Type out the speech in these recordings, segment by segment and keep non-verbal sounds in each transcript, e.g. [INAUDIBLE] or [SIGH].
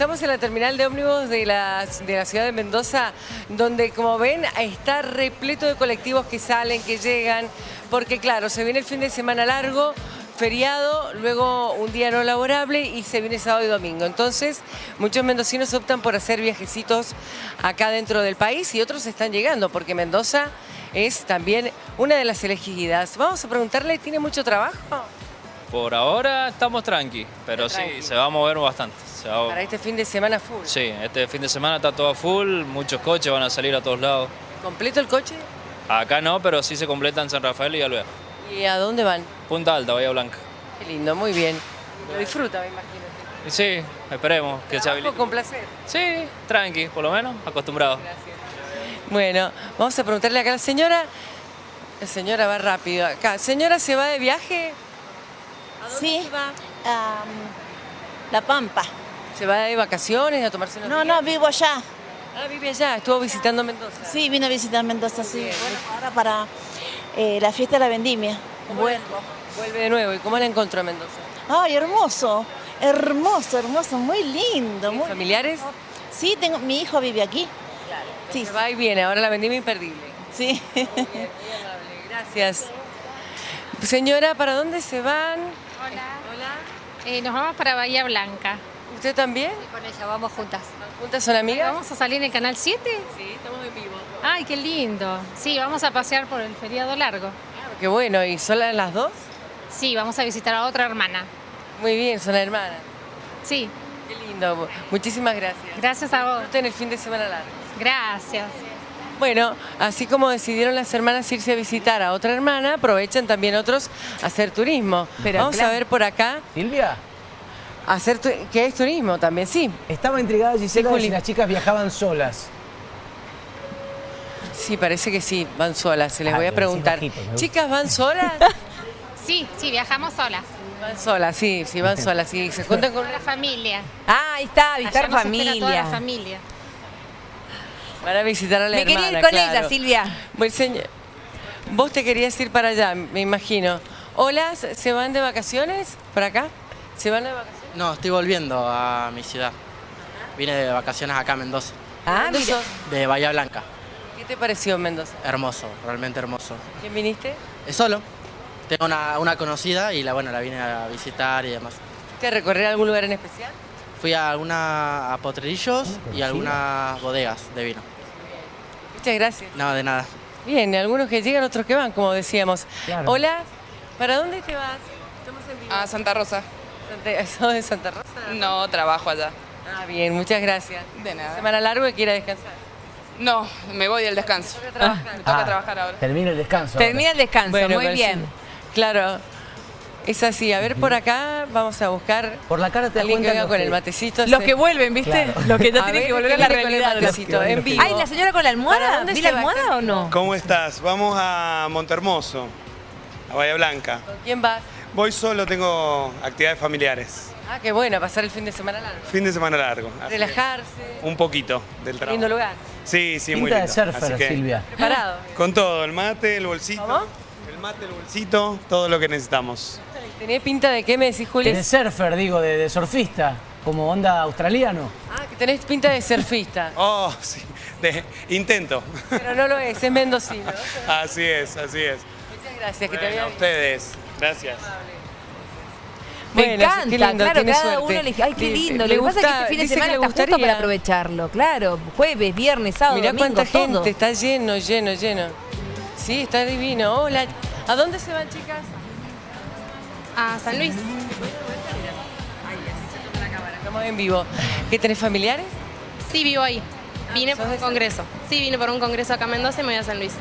estamos en la terminal de ómnibus de la, de la ciudad de Mendoza, donde como ven está repleto de colectivos que salen, que llegan, porque claro, se viene el fin de semana largo, feriado, luego un día no laborable y se viene sábado y domingo. Entonces, muchos mendocinos optan por hacer viajecitos acá dentro del país y otros están llegando, porque Mendoza es también una de las elegidas. Vamos a preguntarle, ¿tiene mucho trabajo? Por ahora estamos tranqui, pero sí, Tranqui. se va a mover bastante. se va a- Para este fin de semana full. Sí, este fin de semana está todo full, muchos coches van a salir a todos lados. ¿Completo el coche? Acá no, pero sí se completa en San Rafael y Alvear. ¿Y a dónde van? Punta Alta, Bahía Blanca. Qué lindo, muy bien. Lo disfruta, me imagino. Y sí, esperemos que se habilite. con placer. Sí, tranqui, por lo menos, acostumbrado. Bueno, vamos a preguntarle acá a la señora. La señora va rápido acá. Señora, ¿se va de viaje? ¿A dónde Sí. se va? Am, la Pampa. ¿Se va de vacaciones a tomarse unos No, días? no, vivo allá. Ah, vive allá, estuvo visitando Mendoza. Sí, vine a visitar Mendoza, sí. Bien. Bueno, ahora para eh, la fiesta de la vendimia. Vuelvo. Vuelve de nuevo. ¿Y cómo la encontró a Mendoza? Ay, hermoso. Hermoso, hermoso, muy lindo. Muy... ¿Familiares? Sí, tengo, mi hijo vive aquí. Sí, Se va y viene, ahora la vendimia imperdible. sí. Bien, muy amable, gracias. Señora, ¿para dónde se van? Hola. Hola. Eh, nos vamos para Bahía Blanca. ¿Usted también? Y con ella vamos juntas. ¿Juntas son amigas? ¿Vamos a salir en el canal 7? Sí, estamos en vivo. Ay, qué lindo. Sí, vamos a pasear por el feriado largo. Qué bueno, ¿y solas las dos? Sí, vamos a visitar a otra hermana. Muy bien, son hermanas. Sí, Qué lindo. Muchísimas gracias. gracias a vos. Disfruten el fin de semana largo. Gracias. Bueno, así como decidieron las hermanas irse a visitar a otra hermana, aprovechan también otros a hacer turismo. Pero Vamos claro. a ver por acá, Silvia, hacer tu- ¿qué es turismo también? Sí, estaba intrigada Gisela de Juli. si las chicas viajaban solas. sí, parece que sí, van solas, se les Ah, voy a preguntar. bajito. Chicas, ¿van solas? [LAUGHS] Sí, sí, viajamos solas. van solas, sí, sí, van [LAUGHS] solas, sí, se cuentan con la familia. Ah, ahí está, visitar espera toda la familia. Familia. Van a visitar a la Me hermana, quería ir con claro. ella, Silvia. Bueno, señor, vos te querías ir para allá, me imagino. Hola, ¿se van de vacaciones por acá? ¿Se van de vacaciones? No, estoy volviendo a mi ciudad. Vine de vacaciones acá a Mendoza, Ah, ¿Dónde mira. sos? de Bahía Blanca. ¿Qué te pareció Mendoza? Hermoso, realmente hermoso. ¿Quién viniste? Es solo. Tengo una, una conocida y la, bueno, la vine a visitar y demás. ¿Fuiste a recorrer algún lugar en especial? Fui a alguna a potrerillos y a algunas bodegas de vino. Muchas gracias. No, de nada. Bien, algunos que llegan, otros que van, como decíamos. Claro. Hola, ¿para dónde te vas? Estamos en vivo. A Santa Rosa. [LAUGHS] ¿Sos de Santa Rosa? No trabajo allá. Ah, bien, muchas gracias. De nada. Semana larga y quiera descansar. No, me voy del descanso. Toca trabajar. Me toca Ah, trabajar ahora. Termina el descanso. Termina el descanso, Bueno, muy pero bien. sí. Claro, es así. A ver, por acá vamos a buscar Por la cara te alguien que venga los con que- el matecito. Los que vuelven, ¿viste? Claro. Los que ya tienen ver, que volver a ¿quién la viene con el realidad. matecito? En vivo. Ay, la señora con la ¿Para almohada. dónde ¿Vi la almohada o no? ¿Cómo estás? Vamos a Montermoso, a Bahía Blanca. ¿Con quién vas? Voy solo, tengo actividades familiares. Ah, qué bueno, pasar el fin de semana largo. Fin de semana largo. Relajarse. Un poquito del trabajo. Lindo lugar. Sí, sí, muy Pinta de lindo. surfer, Así que, Silvia. Preparado. Con todo, el mate, el bolsito. ¿Cómo? El mate, el bolsito, todo lo que necesitamos. ¿Tenés pinta de qué me decís, Juli? De surfer, digo, de, de surfista, como onda australiano. Ah, que tenés pinta de surfista. [LAUGHS] Oh, sí. De- intento. Pero no lo es, es mendocino. [LAUGHS] así es, así es. Muchas gracias, que te vaya a ustedes. Gracias. Me Bueno, encanta, qué lindo, claro, cada suerte. uno elige. Ay, qué Le- lindo. le Lo que pasa es que gusta- este fin de semana le está justo para aprovecharlo, claro. Jueves, viernes, sábado, Mirá domingo, cuánta todo. gente, está lleno, lleno, lleno. Sí, está divino. Hola, ¿a dónde se van, chicas? A San Luis. Estamos en vivo. ¿Qué tenés familiares? Sí, vivo ahí. Vine ¿sos por un San- congreso. Sí, vine por un congreso acá a Mendoza y me voy a San Luis,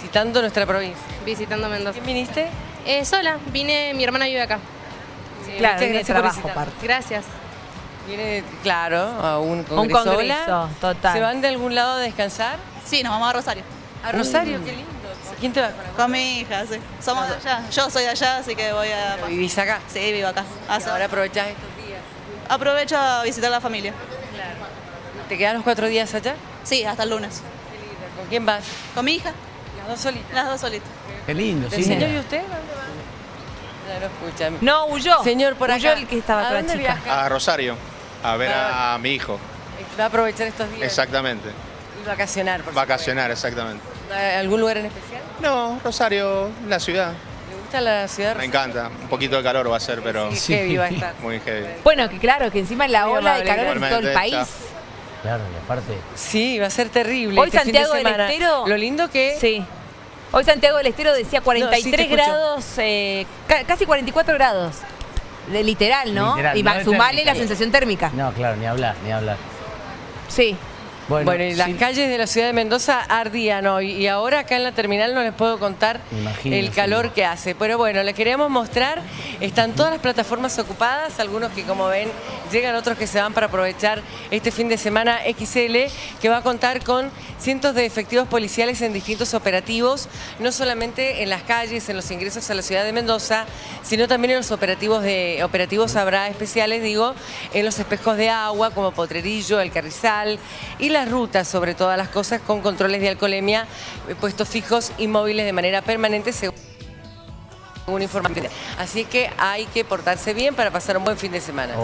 Visitando nuestra provincia. visitando Mendoza. ¿Quién viniste? Eh, sola, vine, mi hermana vive acá. Claro, Muchas viene de gracias por trabajo aparte. Gracias. Viene, claro, a un Un congreso. congreso, Hola. total. ¿Se van de algún lado a descansar? Sí, nos vamos a Rosario. A Rosario, qué lindo. ¿Con quién te vas? ¿Con Con mi hija, sí. Somos de allá. Yo soy de allá, así que voy a... ¿Vivís acá? Sí, vivo acá. Hace- ahora aprovechás estos días. Aprovecho a visitar a la familia. ¿Te quedas los cuatro días allá? Sí, hasta el lunes. ¿Con quién vas? Con mi hija, Las dos solitas. las dos solitas. Qué lindo, ¿El sí. señor y usted? ¿A ¿Dónde van? Ya no escuchan. No, huyó. Señor, por Huyó acá. el que estaba ¿A con la dónde chica. viaja? A Rosario. a ver Ah. a mi hijo. Va a aprovechar estos días Exactamente. y vacacionar. por Vacacionar, exactamente. ¿Algún lugar en especial? No, Rosario, la ciudad. ¿Le gusta la ciudad? Me encanta. Un poquito de calor va a ser, pero Sí, heavy va a estar. muy heavy. Bueno, que claro, que encima la ola de calor en todo el país. Claro, y aparte. Sí, va a ser terrible. Hoy este de Santiago del. Estero- Lo lindo que Sí. Hoy Santiago del Estero decía 43 escucho. grados, eh, ca- casi 44 grados. De literal, ¿no? Literal, y no más sumale la sensación térmica. No, claro, ni hablar, ni hablar. Sí. Bueno, Bueno, y las sí, calles de la ciudad de Mendoza ardían hoy. Y ahora acá en la terminal no les puedo contar imagino, el sí. calor que hace. Pero bueno, les queríamos mostrar. Están todas las plataformas ocupadas. Algunos que, como ven, llegan, otros que se van para aprovechar este fin de semana XL, que va a contar con cientos de efectivos policiales en distintos operativos, no solamente en las calles, en los ingresos a la ciudad de Mendoza, sino también en los operativos de operativos habrá especiales, digo, en los espejos de agua, como Potrerillo, El Carrizal, y las rutas, sobre todas las cosas, con controles de alcoholemia eh, puestos fijos y móviles de manera permanente, según informe. Así que hay que portarse bien para pasar un buen fin de semana.